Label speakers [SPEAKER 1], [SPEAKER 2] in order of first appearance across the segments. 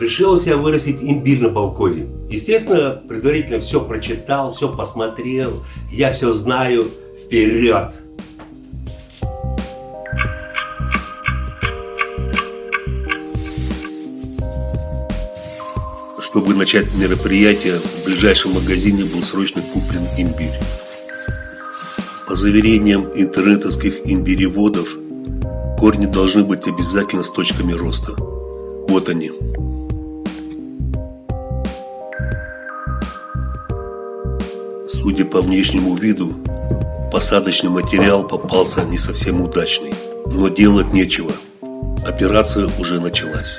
[SPEAKER 1] решил я вырастить имбирь на балконе. Естественно, предварительно все прочитал, все посмотрел, я все знаю. Вперед! Чтобы начать мероприятие, в ближайшем магазине был срочно куплен имбирь. По заверениям интернетовских имбиреводов, корни должны быть обязательно с точками роста. Вот они. Судя по внешнему виду, посадочный материал попался не совсем удачный. Но делать нечего. Операция уже началась.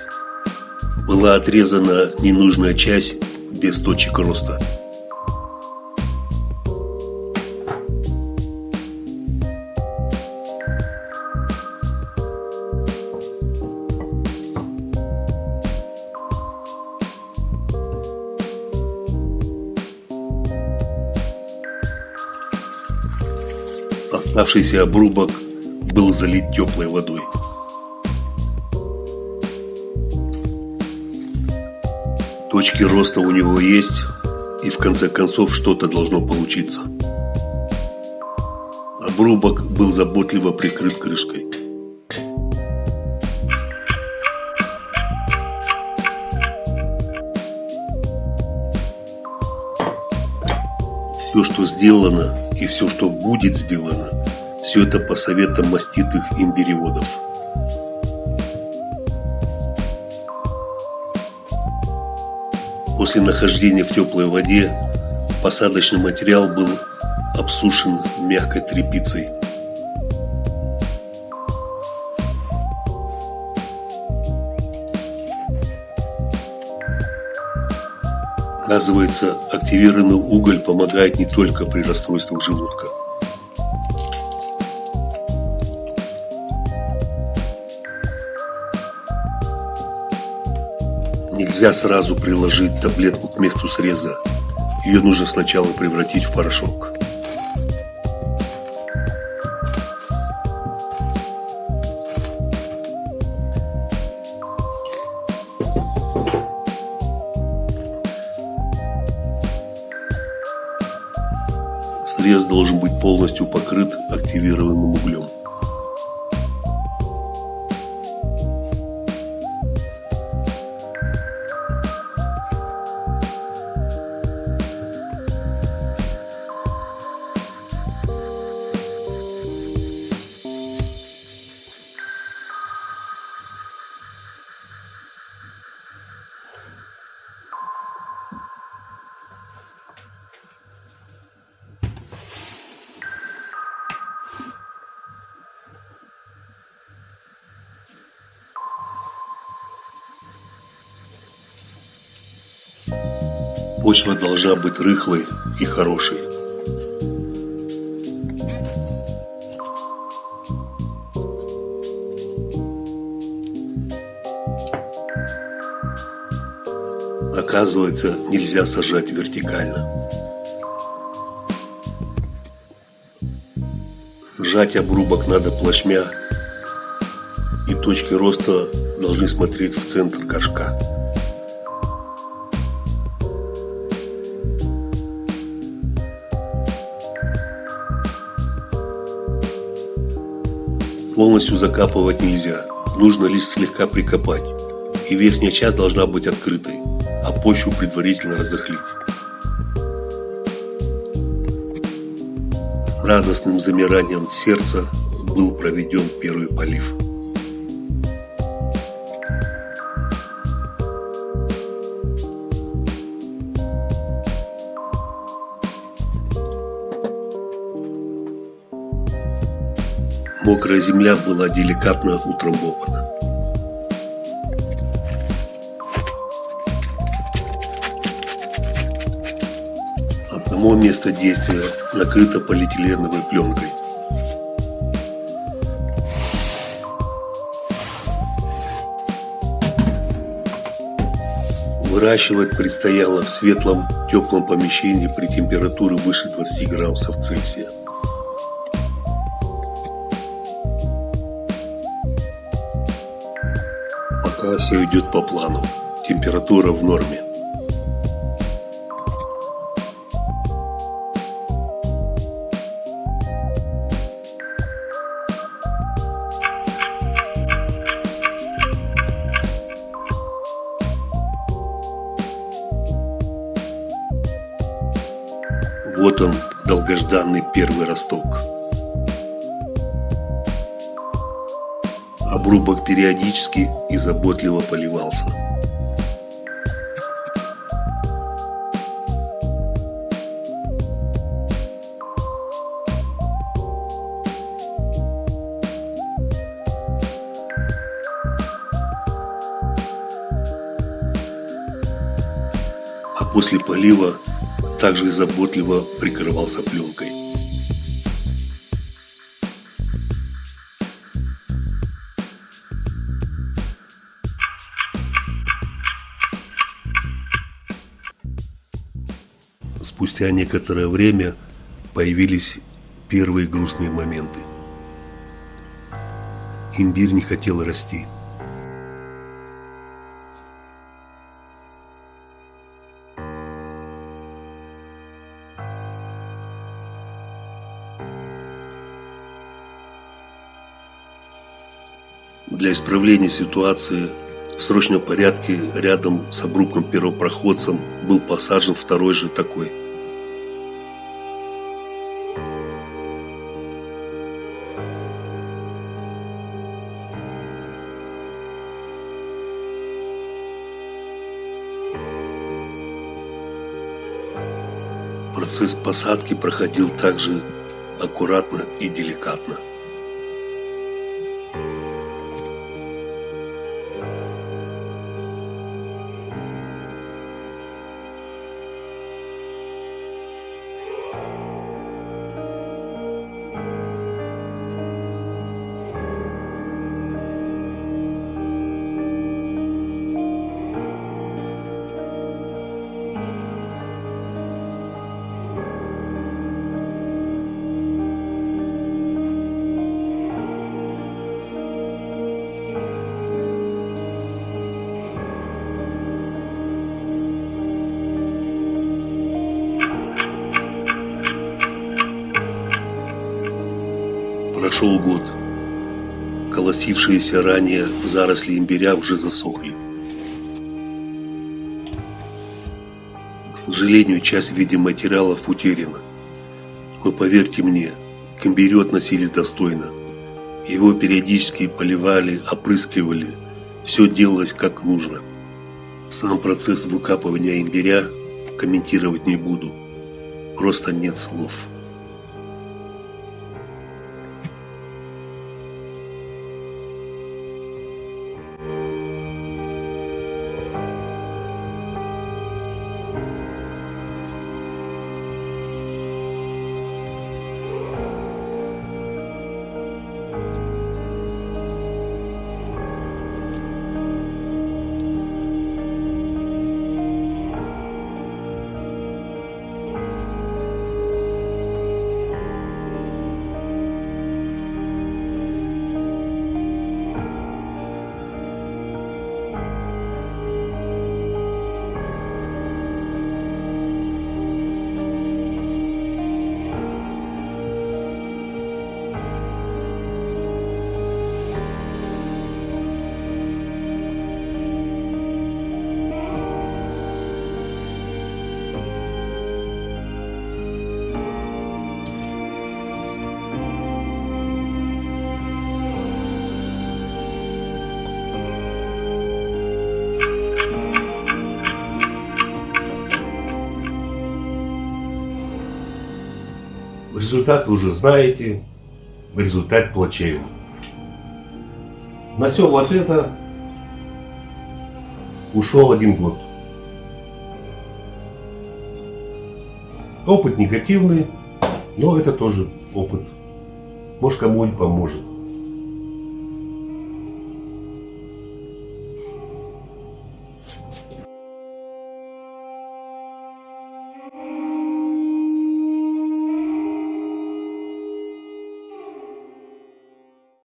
[SPEAKER 1] Была отрезана ненужная часть без точек роста. Оставшийся обрубок был залит теплой водой. Точки роста у него есть, и в конце концов что-то должно получиться. Обрубок был заботливо прикрыт крышкой. Все, что сделано и все, что будет сделано, все это по советам маститых имбиреводов. После нахождения в теплой воде посадочный материал был обсушен мягкой тряпицей. Оказывается, активированный уголь помогает не только при расстройствах желудка. Нельзя сразу приложить таблетку к месту среза. Ее нужно сначала превратить в порошок. Срез должен быть полностью покрыт активированным углем. Почва должна быть рыхлой и хорошей. Оказывается, нельзя сажать вертикально. Сажать обрубок надо плашмя, и точки роста должны смотреть в центр горшка. Полностью закапывать нельзя, нужно лишь слегка прикопать, и верхняя часть должна быть открытой, а почву предварительно разохлить. Радостным замиранием сердца был проведен первый полив. Мокрая земля была деликатно утрамбована. А само место действия накрыто полиэтиленовой пленкой. Выращивать предстояло в светлом, теплом помещении при температуре выше 20 градусов Цельсия. Все идет по плану. Температура в норме. Вот он, долгожданный первый росток. Обрубок периодически и заботливо поливался. А после полива также заботливо прикрывался пленкой. Спустя некоторое время появились первые грустные моменты. Имбирь не хотел расти. Для исправления ситуации в срочном порядке рядом с обрубком первопроходцем был посажен второй же такой. Процесс посадки проходил также аккуратно и деликатно. Прошел год. Колосившиеся ранее заросли имбиря уже засохли. К сожалению, часть видеоматериалов утеряна. Но поверьте мне, к имбирю относились достойно. Его периодически поливали, опрыскивали. Все делалось как нужно. Сам процесс выкапывания имбиря комментировать не буду. Просто нет слов. Результат вы уже знаете. Результат плачевен. На все вот это ушел один год. Опыт негативный, но это тоже опыт. Может кому-нибудь поможет.